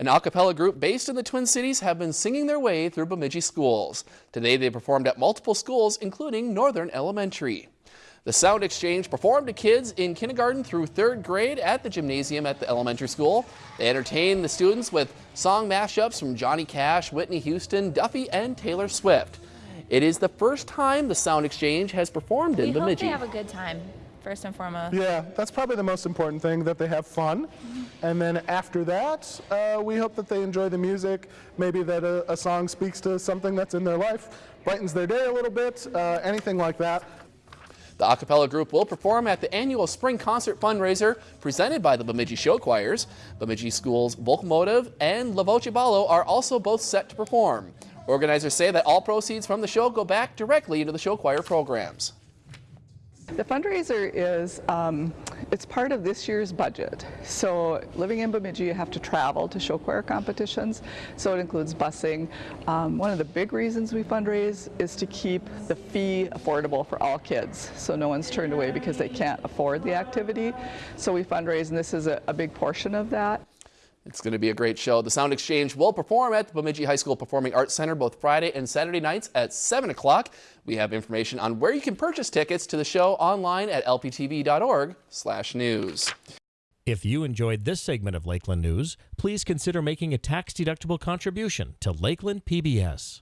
An a cappella group based in the Twin Cities have been singing their way through Bemidji schools. Today they performed at multiple schools, including Northern Elementary. The Sound Exchange performed to kids in kindergarten through third grade at the gymnasium at the elementary school. They entertained the students with song mashups from Johnny Cash, Whitney Houston, Duffy, and Taylor Swift. It is the first time the Sound Exchange has performed in we Bemidji. We hope they have a good time first and foremost. Yeah, that's probably the most important thing, that they have fun. And then after that, uh, we hope that they enjoy the music, maybe that a, a, song speaks to something that's in their life, brightens their day a little bit, uh, anything like that. The a cappella group will perform at the annual spring concert fundraiser presented by the Bemidji Show Choirs. Bemidji Schools Motive and La Voce Bella are also both set to perform. Organizers say that all proceeds from the show go back directly into the show choir programs. The fundraiser is, um, it's part of this year's budget. So living in Bemidji, you have to travel to show choir competitions. So it includes busing. Um, one of the big reasons we fundraise is to keep the fee affordable for all kids. So no one's turned away because they can't afford the activity. So we fundraise and this is a, a big portion of that. It's going to be a great show. The Sound Exchange will perform at the Bemidji High School Performing Arts Center both Friday and Saturday nights at 7 o'clock. We have information on where you can purchase tickets to the show online at lptv.org slash news. If you enjoyed this segment of Lakeland News, please consider making a tax-deductible contribution to Lakeland PBS.